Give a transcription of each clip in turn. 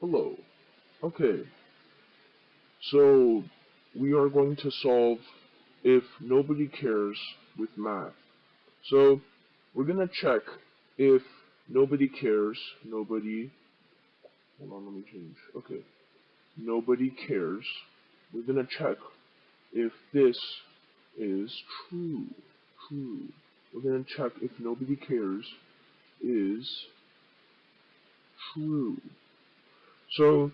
Hello. Okay. So, we are going to solve if nobody cares with math. So, we're going to check if nobody cares, nobody, hold on, let me change, okay, nobody cares, we're going to check if this is true, true. We're going to check if nobody cares is true. So,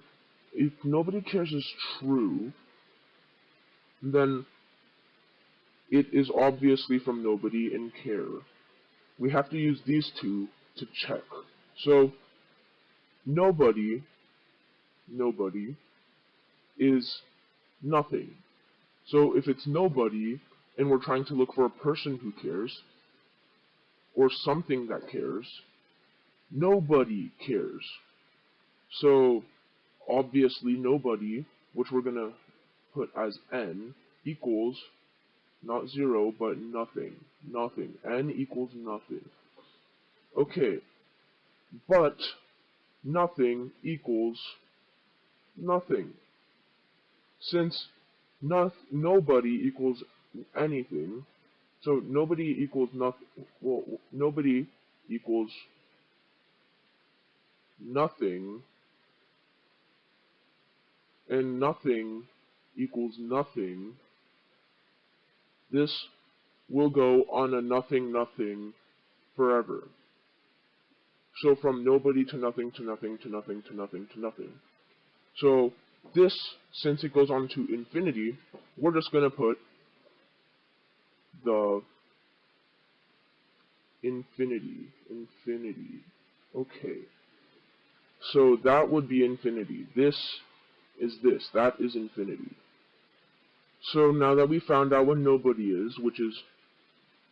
if nobody cares is true, then it is obviously from nobody and care. We have to use these two to check. So, nobody, nobody, is nothing. So if it's nobody, and we're trying to look for a person who cares, or something that cares, nobody cares. So obviously nobody, which we're going to put as n, equals not 0, but nothing. Nothing. n equals nothing. Okay, but nothing equals nothing. Since no, nobody equals anything, so nobody equals nothing, well, nobody equals nothing, and nothing equals nothing, this will go on a nothing nothing forever. So from nobody to nothing to nothing to nothing to nothing to nothing. So this, since it goes on to infinity, we're just going to put the infinity, infinity. Okay. So that would be infinity. This is this. That is infinity. So now that we found out what nobody is, which is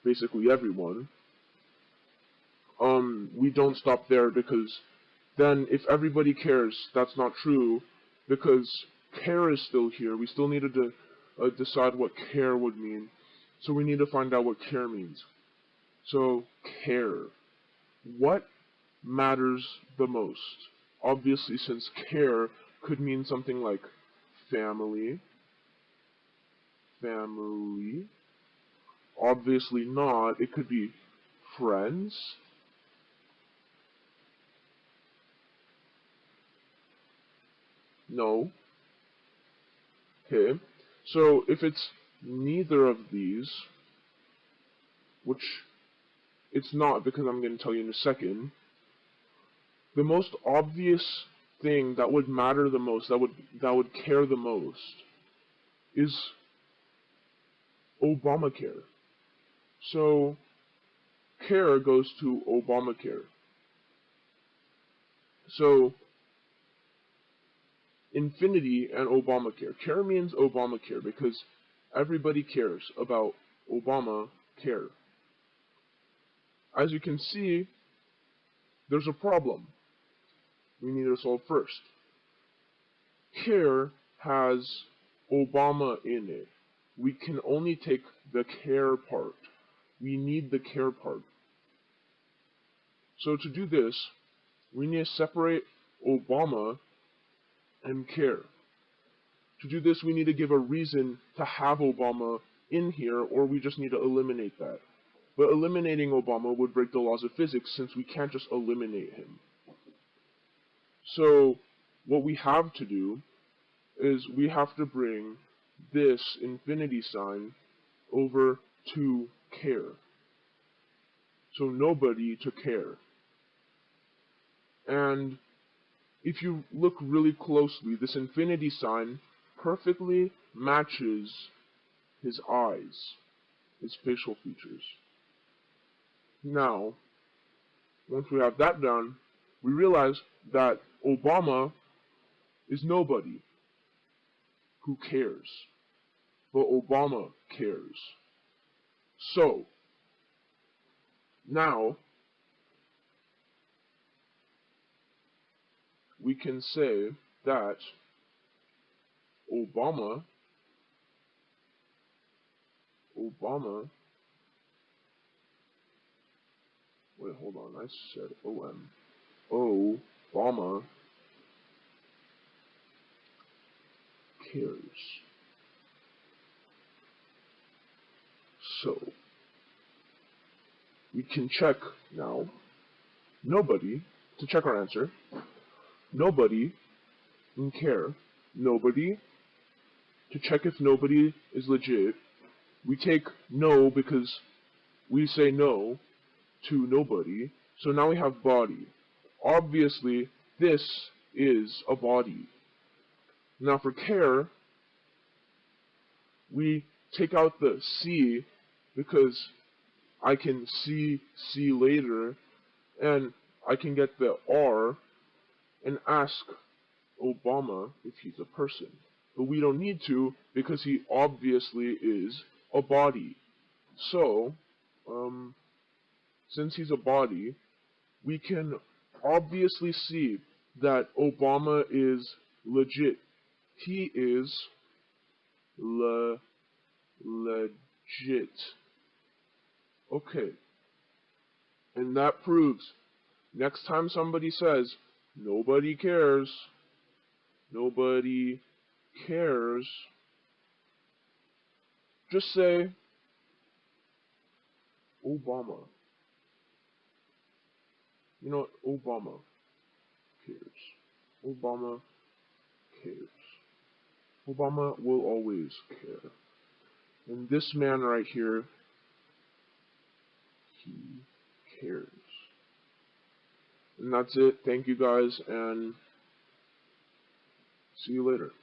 basically everyone, um, we don't stop there because then if everybody cares, that's not true because care is still here. We still needed to uh, decide what care would mean. So we need to find out what care means. So, care. What matters the most? Obviously, since care could mean something like family, family. Obviously not. It could be friends, No. Okay. So if it's neither of these, which it's not because I'm going to tell you in a second, the most obvious thing that would matter the most, that would that would care the most, is Obamacare. So care goes to Obamacare. So Infinity and Obamacare. Care means Obamacare because everybody cares about Obamacare. As you can see, there's a problem we need to solve first. Care has Obama in it. We can only take the care part. We need the care part. So to do this, we need to separate Obama and care. To do this, we need to give a reason to have Obama in here, or we just need to eliminate that. But eliminating Obama would break the laws of physics since we can't just eliminate him. So, what we have to do is we have to bring this infinity sign over to care. So nobody to care. And if you look really closely, this infinity sign perfectly matches his eyes, his facial features. Now, once we have that done, we realize that Obama is nobody who cares. But Obama cares. So, now, we can say that Obama Obama wait hold on I said OM Obama cares. So, we can check now. Nobody, to check our answer, nobody in care, nobody, to check if nobody is legit, we take no because we say no to nobody, so now we have body. Obviously, this is a body. Now for care, we take out the C because I can see C later and I can get the R and ask Obama if he's a person. But we don't need to because he obviously is a body. So, um, since he's a body, we can obviously see that Obama is legit. He is le legit. Okay. And that proves next time somebody says nobody cares, nobody cares, just say Obama. You know what? Obama cares. Obama cares. Obama will always care. And this man right here, he cares. And that's it. Thank you guys, and see you later.